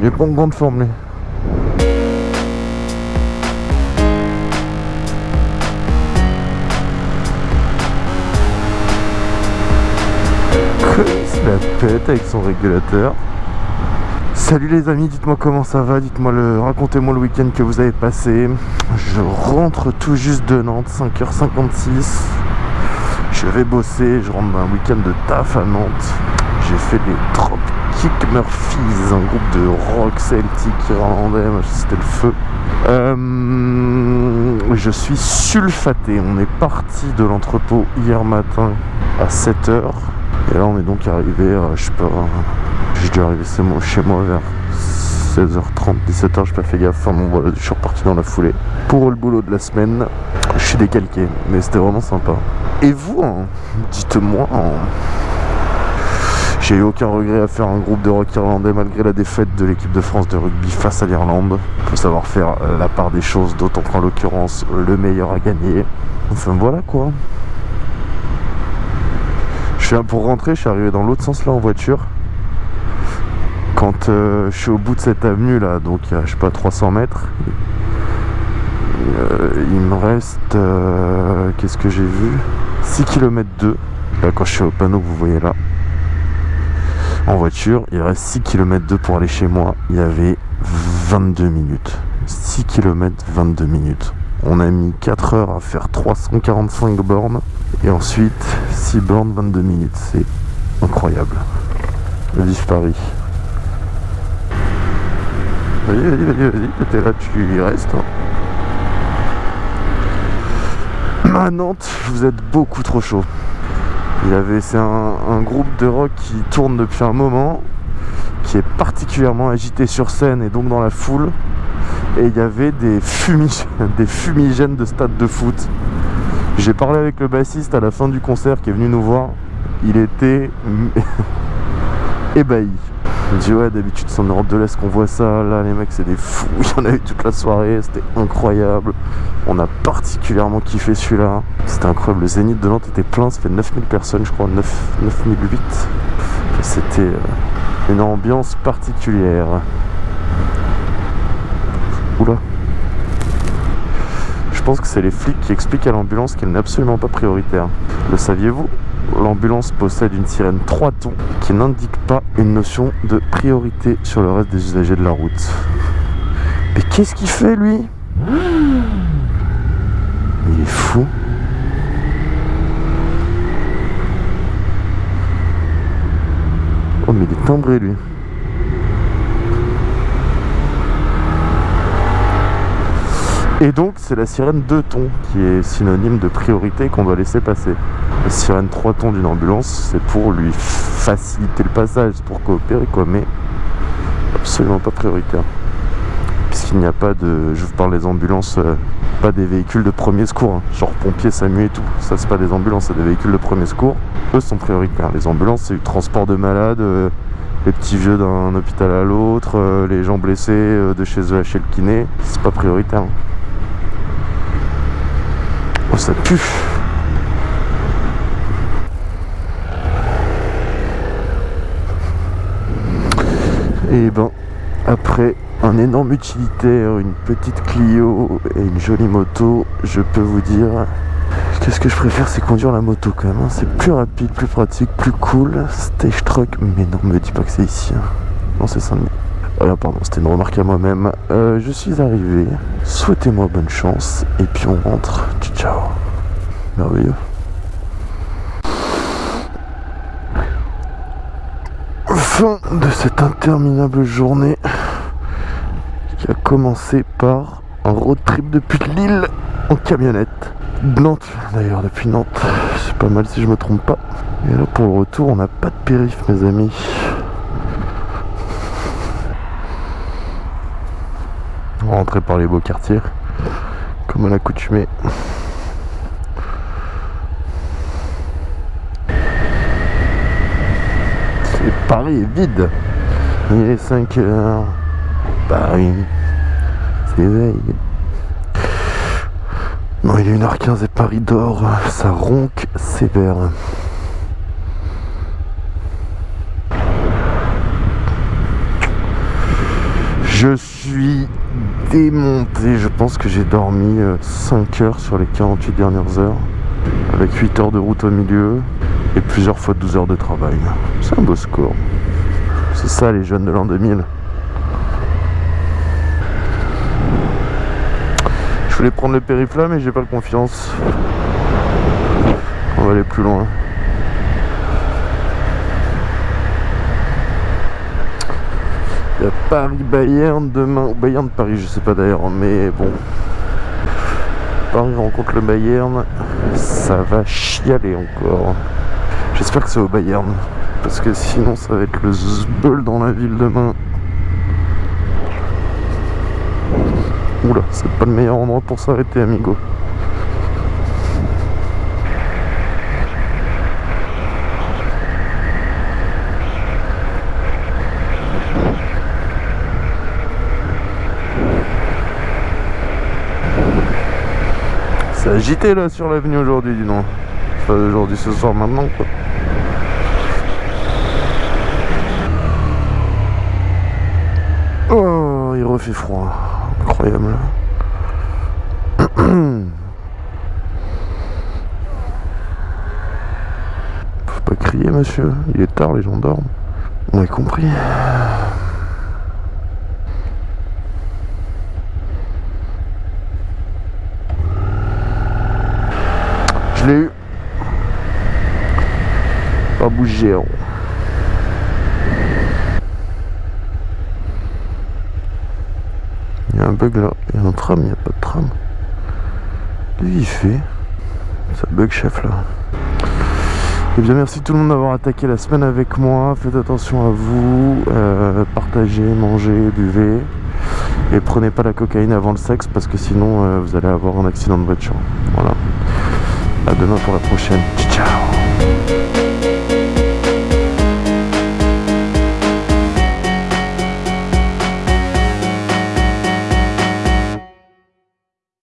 Il est pas en grande forme, la pète avec son régulateur. Salut les amis, dites-moi comment ça va, dites-moi le, racontez-moi le week-end que vous avez passé. Je rentre tout juste de Nantes, 5h56. Je vais bosser, je rentre d'un week-end de taf à Nantes. J'ai fait les Dropkick Murphys, un groupe de rock celtique irlandais, c'était le feu. Euh, je suis sulfaté, on est parti de l'entrepôt hier matin à 7h. Et là on est donc arrivé, je sais pas, j'ai dû arriver chez moi vers 16h30, 17h, j'ai pas fait gaffe. Enfin bon voilà, je suis reparti dans la foulée. Pour le boulot de la semaine, je suis décalqué, mais c'était vraiment sympa. Et vous, hein, dites-moi, hein, j'ai eu aucun regret à faire un groupe de rock irlandais malgré la défaite de l'équipe de France de rugby face à l'Irlande. Il faut savoir faire la part des choses, d'autant qu'en l'occurrence, le meilleur a gagné. Enfin voilà quoi pour rentrer, je suis arrivé dans l'autre sens là en voiture. Quand euh, je suis au bout de cette avenue là, donc je sais pas 300 mètres, euh, il me reste, euh, qu'est-ce que j'ai vu? 6 km 2. Là quand je suis au panneau que vous voyez là, en voiture, il reste 6 km 2 pour aller chez moi. Il y avait 22 minutes. 6 km 22 minutes. On a mis 4 heures à faire 345 bornes. Et ensuite, 6 bornes, 22 minutes. C'est incroyable. Vive Paris. Vas-y, vas-y, vas-y, vas-y. T'es là, tu y restes. Hein. À Nantes, vous êtes beaucoup trop chaud. Il avait, c'est un, groupe de rock qui tourne depuis un moment, qui est particulièrement agité sur scène et donc dans la foule et il y avait des, des fumigènes de stade de foot. J'ai parlé avec le bassiste à la fin du concert qui est venu nous voir. Il était ébahi. Il me dit ouais d'habitude c'est en Europe de l'Est qu'on voit ça, là les mecs c'est des fous, il y en a eu toute la soirée, c'était incroyable. On a particulièrement kiffé celui-là. C'était incroyable, le Zénith de Nantes était plein, ça fait 9000 personnes je crois, 9, 9008. C'était euh, une ambiance particulière. Oula. Je pense que c'est les flics qui expliquent à l'ambulance qu'elle n'est absolument pas prioritaire. Le saviez-vous? L'ambulance possède une sirène 3 tons qui n'indique pas une notion de priorité sur le reste des usagers de la route. Mais qu'est-ce qu'il fait lui? Il est fou. Oh mais il est timbré lui. Et donc c'est la sirène 2 tons qui est synonyme de priorité qu'on doit laisser passer. La sirène 3 tons d'une ambulance, c'est pour lui faciliter le passage, pour coopérer quoi, mais absolument pas prioritaire. Puisqu'il n'y a pas de, je vous parle des ambulances, euh, pas des véhicules de premier secours, hein. genre pompiers, SAMU et tout. Ça c'est pas des ambulances, c'est des véhicules de premier secours. Eux sont prioritaires. Les ambulances c'est du transport de malades, euh, les petits vieux d'un hôpital à l'autre, euh, les gens blessés de chez eux à chez le kiné, c'est pas prioritaire. Hein. Oh, ça pue Et ben, après un énorme utilitaire, une petite Clio et une jolie moto, je peux vous dire Qu'est-ce que je préfère, c'est conduire la moto quand même. Hein. C'est plus rapide, plus pratique, plus cool. Stage truck, mais non, me dis pas que c'est ici. Hein. Non, c'est ça. Voilà, pardon, c'était une remarque à moi-même. Euh, je suis arrivé. Souhaitez-moi bonne chance. Et puis on rentre. Ciao. Merveilleux. Fin de cette interminable journée qui a commencé par un road trip depuis Lille en camionnette. Nantes d'ailleurs depuis Nantes. C'est pas mal si je me trompe pas. Et là pour le retour on n'a pas de périph mes amis. rentrer par les beaux quartiers, comme à l'accoutumée. Paris est vide. Il est 5 heures. Paris s'éveille. Non, il est 1h15 et Paris dort. Ça ronque sévère. Je suis démonté. Je pense que j'ai dormi 5 heures sur les 48 dernières heures. Avec 8 heures de route au milieu et plusieurs fois 12 heures de travail. C'est un beau score. C'est ça les jeunes de l'an 2000. Je voulais prendre le périph' mais j'ai pas confiance. On va aller plus loin. Il y a Paris-Bayern demain, ou Bayern-Paris, je sais pas d'ailleurs, mais bon. Paris rencontre le Bayern, ça va chialer encore. J'espère que c'est au Bayern, parce que sinon ça va être le zbeul dans la ville demain. Oula, c'est pas le meilleur endroit pour s'arrêter, amigo. C'est agité là sur l'avenue aujourd'hui, dis donc. Aujourd'hui, ce soir, maintenant quoi. Oh, il refait froid. Incroyable. Faut pas crier, monsieur. Il est tard, les gens dorment. On a compris. Je l'ai eu. Pas bouger. hein. Il y a un bug là. Il y a un tram, il n'y a pas de tram. Qu'est-ce fait Ça bug chef là. Eh bien merci tout le monde d'avoir attaqué la semaine avec moi. Faites attention à vous. Euh, partagez, mangez, buvez. Et prenez pas la cocaïne avant le sexe parce que sinon euh, vous allez avoir un accident de voiture. Voilà. À demain pour la prochaine. Ciao